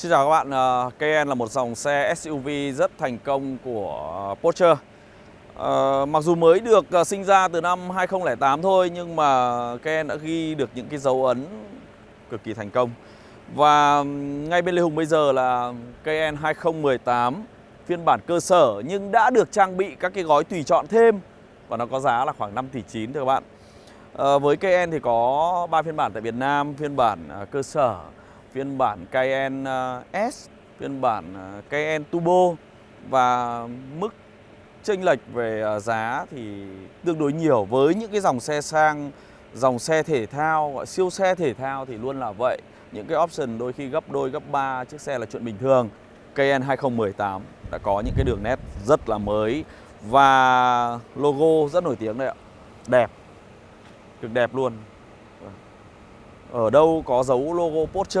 Xin chào các bạn, ờ, Cayenne là một dòng xe SUV rất thành công của Porsche. Ờ, mặc dù mới được ờ, sinh ra từ năm 2008 thôi nhưng mà Cayenne đã ghi được những cái dấu ấn cực kỳ thành công. Và ngay bên Lê Hùng bây giờ là Cayenne 2018 phiên bản cơ sở nhưng đã được trang bị các cái gói tùy chọn thêm Và nó có giá là khoảng 5 tỷ 9 thưa các bạn. Với Cayenne thì có 3 phiên bản tại Việt Nam, phiên bản cơ sở phiên bản Cayenne ờ, S, phiên bản ờ, Cayenne Turbo và mức chênh lệch về ờ, giá thì tương đối nhiều với những cái dòng xe sang, dòng xe thể thao, gọi siêu xe thể thao thì luôn là vậy. Những cái option đôi khi gấp đôi, gấp ba chiếc xe là chuyện bình thường. Cayenne 2018 đã có những cái đường nét rất là mới và logo rất nổi tiếng đấy ạ. Đẹp, cực đẹp luôn. Ở đâu có dấu logo Porsche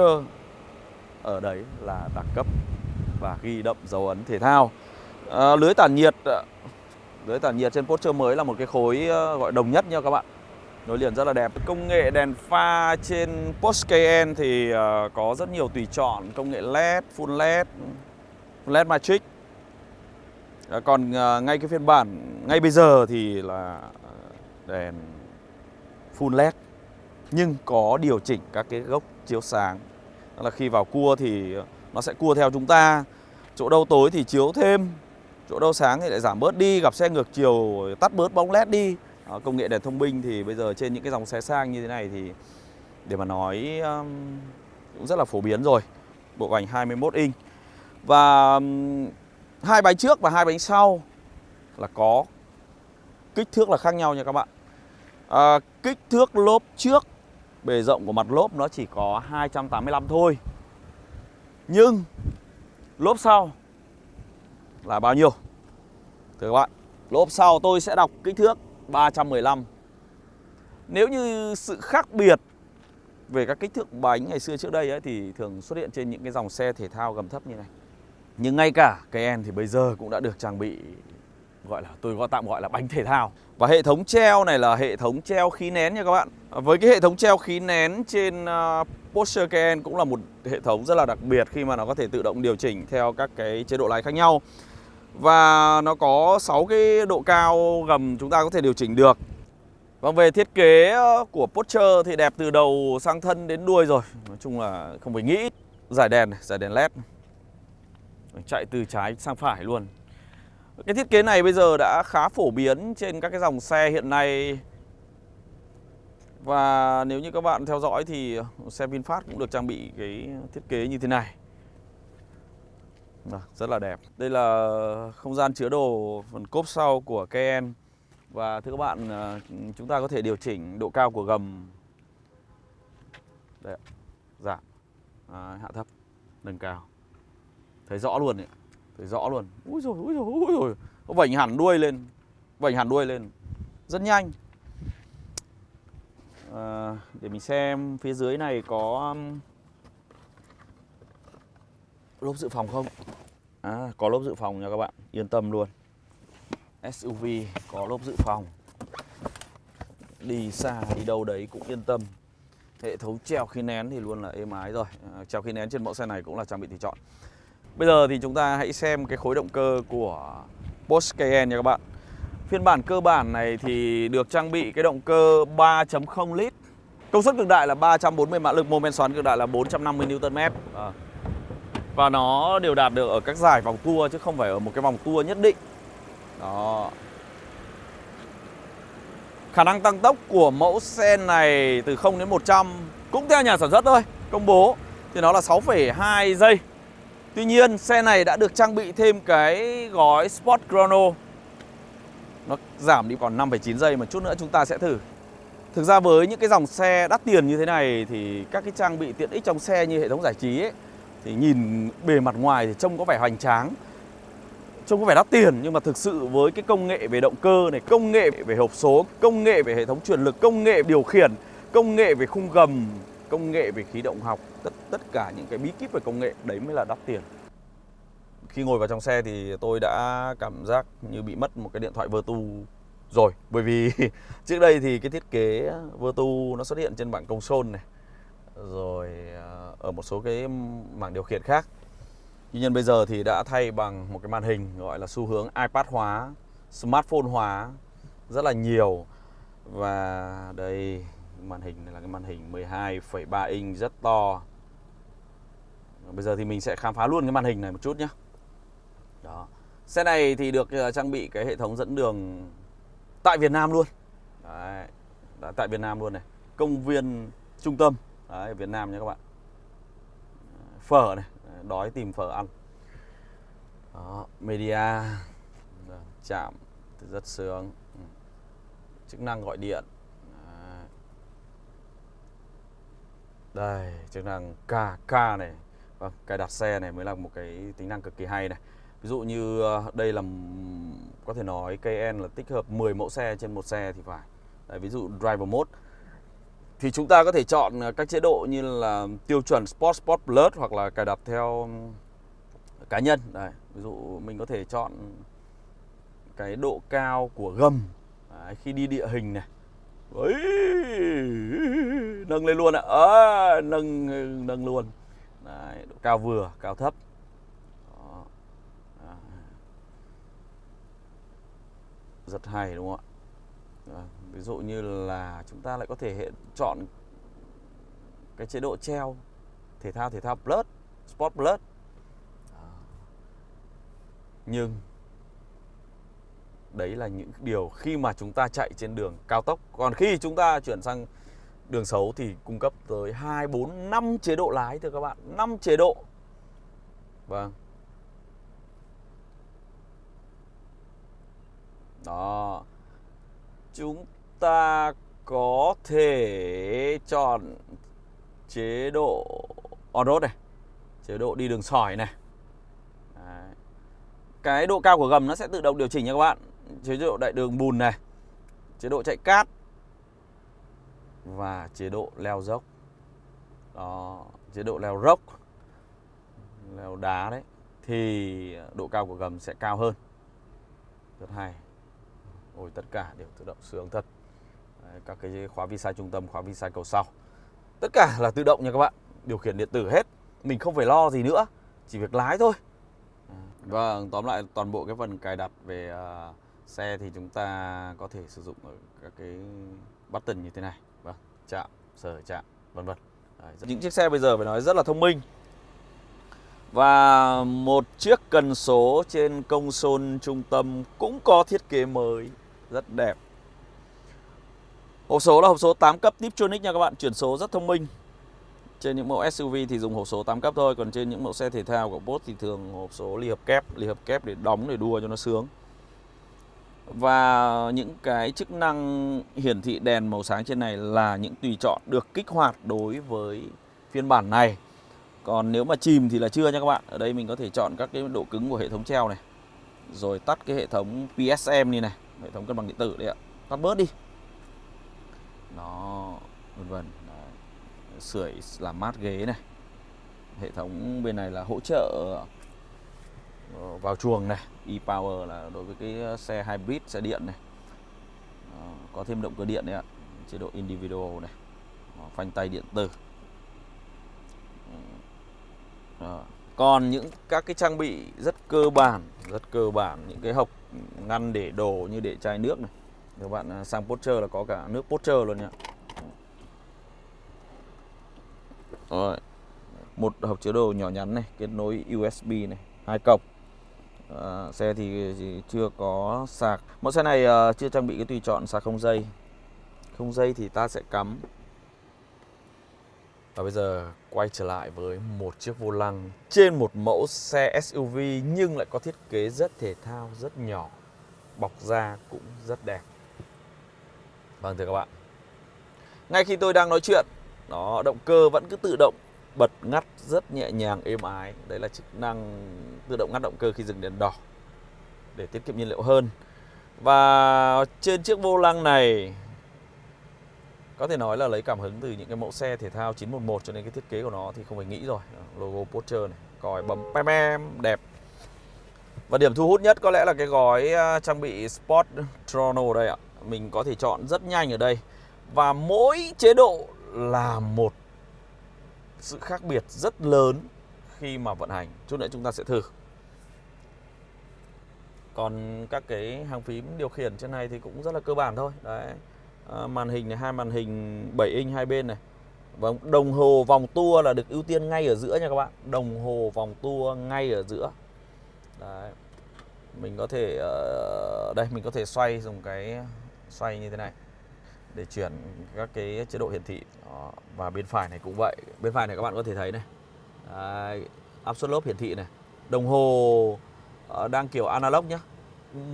Ở đấy là đẳng cấp và ghi đậm dấu ấn thể thao. À, Lưới tản nhiệt Lưới tản nhiệt trên Porsche mới là một cái khối ờ, gọi đồng nhất nha các bạn. Nối liền rất là đẹp. Công nghệ đèn pha trên Porsche Cayenne thì ờ, có rất nhiều tùy chọn. Công nghệ LED, Full LED, LED Matrix. Ờ, còn ngay cái phiên bản ngay bây giờ thì là đèn Full LED nhưng có điều chỉnh các cái gốc chiếu sáng. Đó là khi vào cua thì nó sẽ cua theo chúng ta. Chỗ đâu tối thì chiếu thêm chỗ đâu sáng thì lại giảm bớt đi gặp xe ngược chiều tắt bớt bóng led đi. Đó, công nghệ đèn thông minh thì bây giờ trên những cái dòng xe sang như thế này thì để mà nói um, cũng rất là phổ biến rồi. Bộ ảnh 21 inch. Và um, hai bánh trước và hai bánh sau là có kích thước là khác nhau nha các bạn. À, kích thước lốp trước Bề rộng của mặt lốp nó chỉ có 285 thôi. Nhưng lốp sau là bao nhiêu? Thưa các bạn Lốp sau tôi sẽ đọc kích thước 315 Nếu như sự khác biệt về các kích thước bánh ngày xưa trước đây ấy, thì thường xuất hiện trên những cái dòng xe thể thao gầm thấp như này. Nhưng ngay cả cái En thì bây giờ cũng đã được trang bị gọi là tôi gọi tạm gọi là bánh thể thao. Và hệ thống treo này là hệ thống treo khí nén nha các bạn. Với cái hệ thống treo khí nén trên uh, Porsche Cayenne cũng là một hệ thống rất là đặc biệt khi mà nó có thể tự động điều chỉnh theo các cái chế độ lái khác nhau. Và nó có 6 cái độ cao gầm chúng ta có thể điều chỉnh được. Vâng về thiết kế ờ, của Porsche thì đẹp từ đầu sang thân đến đuôi rồi. Nói chung là không phải nghĩ Giải đèn, giải đèn led Chạy từ trái sang phải luôn cái thiết kế này bây giờ đã khá phổ biến trên các cái dòng xe hiện nay. Và nếu như các bạn theo dõi thì xe VinFast cũng được trang bị cái thiết kế như thế này. Vâng, rất là đẹp. Đây là không gian chứa đồ phần cốp sau của Cayenne Và thưa các bạn, ờ, chúng ta có thể điều chỉnh độ cao của gầm. Đây giảm, à, dạ. hạ thấp, nâng cao. Thấy rõ luôn ạ. Thấy rõ luôn. Úi rồi úi rồi úi rồi Nó vảnh hẳn đuôi lên. Vảnh hẳn đuôi lên. Rất nhanh. À, Để mình xem phía dưới này có um, Lốp dự phòng không? À, Có lốp dự phòng nha các bạn. Yên tâm luôn. SUV có lốp dự phòng. Đi xa đi đâu đấy cũng yên tâm. Hệ thống treo khí nén thì luôn là êm ái rồi. À, Treo khí nén trên mẫu xe này cũng là trang bị tùy chọn. Bây giờ thì chúng ta hãy xem cái khối động cơ của Porsche Cayenne nha các bạn. Phiên bản cơ bản này thì được trang bị cái động cơ 3.0 lít. Công suất cực đại là 340 mã lực, mô men xoắn cực đại là 450 Nm à. Và nó đều đạt được ở các giải vòng tua chứ không phải ở một cái vòng tua nhất định. Đó. Khả năng tăng tốc của mẫu xe này từ 0 đến 100 cũng theo nhà sản xuất thôi Công bố. Thì nó là 6,2 giây. Tuy nhiên xe này đã được trang bị thêm cái gói Sport Chrono Nó giảm đi còn 5,9 giây mà chút nữa chúng ta sẽ thử. Thực ra với những cái dòng xe đắt tiền như thế này thì các cái trang bị tiện ích trong xe như hệ thống giải trí ấy Thì nhìn bề mặt ngoài thì trông có vẻ hoành tráng Trông có vẻ đắt tiền. Nhưng mà thực sự với cái công nghệ về động cơ này Công nghệ về hộp số, công nghệ về hệ thống truyền lực, công nghệ điều khiển Công nghệ về khung gầm công nghệ về khí động học tất tất cả những cái bí kíp về công nghệ đấy mới là đắt tiền. Khi ngồi vào trong xe thì tôi đã cảm giác như bị mất một cái điện thoại Vertu rồi. Bởi vì trước đây thì cái thiết kế Vertu nó xuất hiện trên bảng console này rồi à, ở một số cái mảng điều khiển khác. Tuy nhiên bây giờ thì đã thay bằng một cái màn hình gọi là xu hướng iPad hóa, smartphone hóa rất là nhiều. Và đây màn hình này là cái màn hình 12,3 inch rất to. Bây giờ thì mình sẽ khám phá luôn cái màn hình này một chút nhé. Đó. Xe này thì được ờ, trang bị cái hệ thống dẫn đường tại Việt Nam luôn. Đấy. Đã tại Việt Nam luôn này. Công viên trung tâm Đấy, Việt Nam nha các bạn. Phở này, đói tìm phở ăn. Đó, media chạm rất sướng. Ừ. Chức năng gọi điện. Đây, chức năng KK này. Vâng, cài đặt xe này mới là một cái tính năng cực kỳ hay này. Ví dụ như ờ, đây là có thể nói KN là tích hợp 10 mẫu xe trên một xe thì phải. Đấy, ví dụ driver mode thì chúng ta có thể chọn ờ, các chế độ như là tiêu chuẩn Sport Sport Plus hoặc là cài đặt theo cá nhân. Đấy, ví dụ mình có thể chọn cái độ cao của gầm Đấy, khi đi địa hình này. Đấy, nâng lên luôn ạ. À, nâng nâng luôn. Đấy, độ cao vừa, cao thấp. Đó. À. Rất hay đúng không ạ? À, Ví dụ như là chúng ta lại có thể hệ chọn cái chế độ treo thể thao thể thao plus, sport plus. Nhưng đấy là những điều khi mà chúng ta chạy trên đường cao tốc. Còn khi chúng ta chuyển sang đường xấu thì cung cấp tới 2 4 5 chế độ lái thưa các bạn, 5 chế độ. Vâng. Đó. Chúng ta có thể chọn chế độ on-road này, chế độ đi đường sỏi này. Đấy. Cái độ cao của gầm nó sẽ tự động điều chỉnh nha các bạn. Chế độ đại đường bùn này, chế độ chạy cát và chế độ leo dốc. Đó, chế độ leo dốc, leo đá đấy thì độ cao của gầm sẽ cao hơn. Rất hay. Ôi tất cả đều tự động sướng thật. Đấy, các cái khóa vi sai trung tâm, khóa vi sai cầu sau. Tất cả là tự động nha các bạn, điều khiển điện tử hết. Mình không phải lo gì nữa, chỉ việc lái thôi. Vâng, tóm lại toàn bộ cái phần cài đặt về uh, xe thì chúng ta có thể sử dụng ở các cái button như thế này. Vâng, chạm, sở chạm, vân vân. Những chiếc xe bây giờ phải nói rất là thông minh. Và một chiếc cần số trên công console trung tâm cũng có thiết kế mới rất đẹp. Hộp số là hộp số 8 cấp Tiptronic nha các bạn, chuyển số rất thông minh. Trên những mẫu SUV thì dùng hộp số 8 cấp thôi, còn trên những mẫu xe thể thao của Porsche thì thường hộp số ly hợp kép, ly hợp kép để đóng để đua cho nó sướng. Và những cái chức năng hiển thị đèn màu sáng trên này là những tùy chọn được kích hoạt đối với phiên bản này. Còn nếu mà chìm thì là chưa nha các bạn. Ở đây mình có thể chọn các cái độ cứng của hệ thống treo này. Rồi tắt cái hệ thống PSM này này, hệ thống cân bằng điện tử đấy ạ. Tắt bớt đi. Đó, vân vân. Sưởi làm mát ghế này. Hệ thống bên này là hỗ trợ Ờ, vào chuồng này, e-power là đối với cái ờ, xe hybrid, xe điện này. Ờ, có thêm động cơ điện đấy ạ. Chế độ individual này. Phanh tay điện tử. Còn những các cái trang bị rất cơ bản, rất cơ bản những cái hộc ngăn để đồ như để chai nước này. Các bạn sang Porsche là có cả nước Porsche luôn nhá, Rồi. Một hộp chứa đồ nhỏ nhắn này, kết nối USB này, hai cổng. À, xe thì chưa có sạc. Mẫu xe này ờ, chưa trang bị cái tùy chọn sạc không dây. Không dây thì ta sẽ cắm và bây giờ quay trở lại với một chiếc vô lăng trên một mẫu xe SUV nhưng lại có thiết kế rất thể thao, rất nhỏ. Bọc da cũng rất đẹp. Vâng thưa các bạn. Ngay khi tôi đang nói chuyện, đó động cơ vẫn cứ tự động bật ngắt rất nhẹ nhàng êm ái. Đấy là chức năng tự động ngắt động cơ khi dừng đèn đỏ để tiết kiệm nhiên liệu hơn. Và trên chiếc vô lăng này, có thể nói là lấy cảm hứng từ những cái mẫu xe thể thao 911 cho nên cái thiết kế của nó thì không phải nghĩ rồi logo Porsche này, còi bấm pem pem, đẹp và điểm thu hút nhất có lẽ là cái gói à, trang bị Sport Chrono đây ạ mình có thể chọn rất nhanh ở đây và mỗi chế độ là một sự khác biệt rất lớn khi mà vận hành. Chút nữa chúng ta sẽ thử. Còn các cái hàng phím điều khiển trên này thì cũng rất là cơ bản thôi. Đấy. À, màn hình này hai màn hình 7 inch hai bên này. Và đồng hồ vòng tua là được ưu tiên ngay ở giữa nha các bạn. Đồng hồ vòng tua ngay ở giữa. Đấy. Mình có thể uh, đây mình có thể xoay dùng cái xoay như thế này để chuyển các cái chế độ hiển thị Đó. và bên phải này cũng vậy bên phải này các bạn có thể thấy này Đấy, áp suất lốp hiển thị này đồng hồ uh, đang kiểu analog nhé.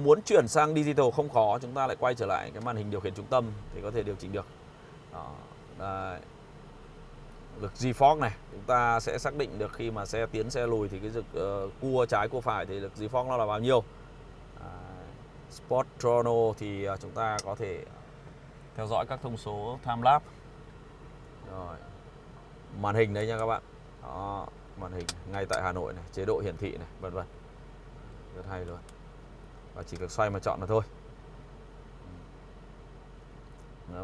muốn chuyển sang digital không khó chúng ta lại quay trở lại cái màn hình điều khiển trung tâm thì có thể điều chỉnh được Đó. Đấy. lực G-Force này chúng ta sẽ xác định được khi mà xe tiến xe lùi thì cái lực uh, cua trái cua phải thì lực G-Force nó là bao nhiêu Sport Chrono thì uh, chúng ta có thể theo dõi các thông số time lapse. Rồi. Màn hình đấy nha các bạn. Đó màn hình ngay tại Hà Nội này chế độ hiển thị này vân vân. Rất hay luôn. Và chỉ cần xoay mà chọn là thôi.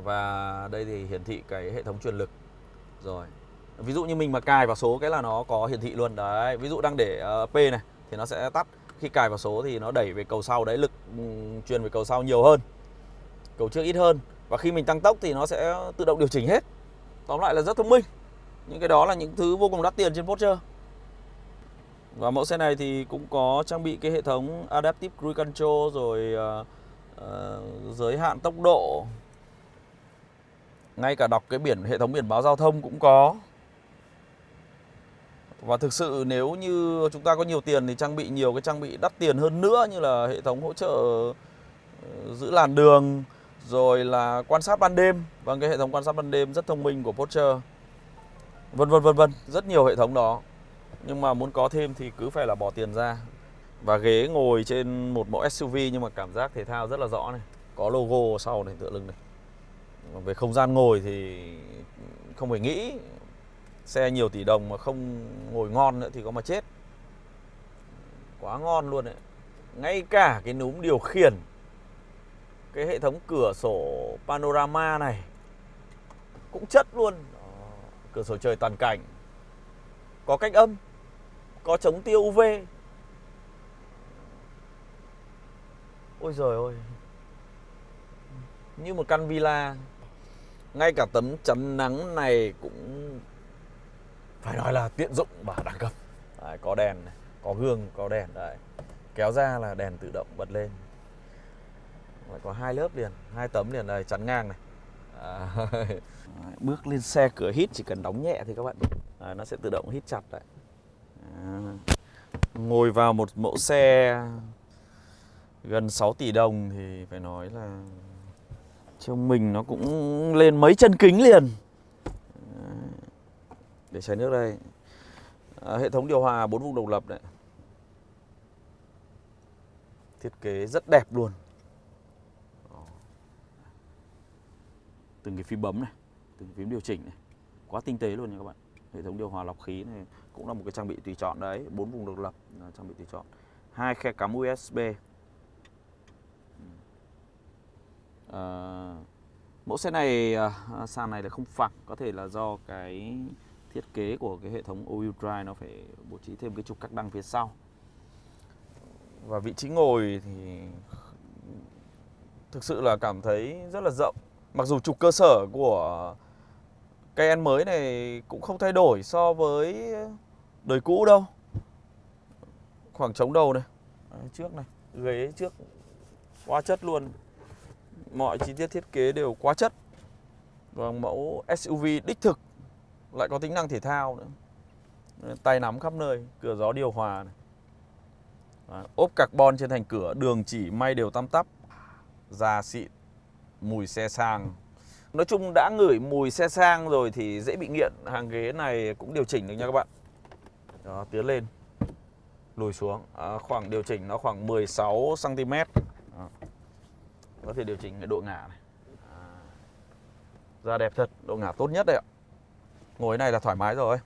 Và đây thì hiển thị cái hệ thống truyền lực. Rồi. Ví dụ như mình mà cài vào số cái là nó có hiển thị luôn. Đấy ví dụ đang để uh, P này thì nó sẽ tắt. Khi cài vào số thì nó đẩy về cầu sau. Đấy lực um, truyền về cầu sau nhiều hơn. Cầu trước ít hơn và khi mình tăng tốc thì nó sẽ tự động điều chỉnh hết. Tóm lại là rất thông minh. Những cái đó là những thứ vô cùng đắt tiền trên Porsche. Và mẫu xe này thì cũng có trang bị cái hệ thống Adaptive Cruise Control rồi uh, uh, giới hạn tốc độ. Ngay cả đọc cái biển hệ thống biển báo giao thông cũng có. Và thực sự nếu như chúng ta có nhiều tiền thì trang bị nhiều cái trang bị đắt tiền hơn nữa như là hệ thống hỗ trợ ờ, giữ làn đường rồi là quan sát ban đêm. Và cái hệ thống quan sát ban đêm rất thông minh của Porsche. Vân vân vân vân. Rất nhiều hệ thống đó. Nhưng mà muốn có thêm thì cứ phải là bỏ tiền ra. Và ghế ngồi trên một mẫu SUV nhưng mà cảm giác thể thao rất là rõ này. Có logo sau này, tựa lưng này. Về không gian ngồi thì không phải nghĩ. Xe nhiều tỷ đồng mà không ngồi ngon nữa thì có mà chết. Quá ngon luôn đấy ngay cả cái núm điều khiển cái hệ thống cửa sổ panorama này cũng chất luôn. Cửa sổ trời toàn cảnh. Có cách âm có chống tiêu UV ôi giời ơi. Như một căn villa. Ngay cả tấm chắn nắng này cũng phải nói là tiện dụng và đẳng cấp. Đấy, có đèn này, có gương có đèn. Đấy kéo ra là đèn tự động bật lên lại có hai lớp liền hai tấm liền này chắn ngang này. À, bước lên xe cửa hít chỉ cần đóng nhẹ thì các bạn. À, nó sẽ tự động hít chặt lại à, ngồi vào một mẫu xe gần 6 tỷ đồng thì phải nói là trong mình nó cũng lên mấy chân kính liền. À, để chai nước đây. À, hệ thống điều hòa bốn vùng độc lập đấy. Thiết kế rất đẹp luôn. Từng cái phím bấm này từng phím điều chỉnh này. Quá tinh tế luôn nha các bạn. Hệ thống điều hòa lọc khí này cũng là một cái trang bị tùy chọn đấy bốn vùng độc lập là trang bị tùy chọn. Hai khe cắm USB à, ờ, mẫu xe này à, sàn này là không phẳng có thể là do cái thiết kế của cái hệ thống all drive nó phải bố trí thêm cái trục các đăng phía sau. Và vị trí ngồi thì thực sự là cảm thấy rất là rộng. Mặc dù trục cơ sở của cây ăn mới này cũng không thay đổi so với đời cũ đâu. Khoảng trống đầu này. Đấy, Trước này Ghế trước quá chất luôn. Mọi chi tiết thiết kế đều quá chất. Và mẫu SUV đích thực Lại có tính năng thể thao nữa. Tay nắm khắp nơi Cửa gió điều hòa này. Đấy, ốp carbon trên thành cửa Đường chỉ may đều tăm tắp Da xịn mùi xe sang. Nói chung đã ngửi mùi xe sang rồi thì dễ bị nghiện. Hàng ghế này cũng điều chỉnh được nha các bạn. Đó, tiến lên. Lùi xuống. À, Khoảng điều chỉnh nó khoảng 16cm Đó. Có thể điều chỉnh cái độ ngả này. À. Da đẹp thật, độ ngả tốt nhất đấy ạ. Ngồi này là thoải mái rồi.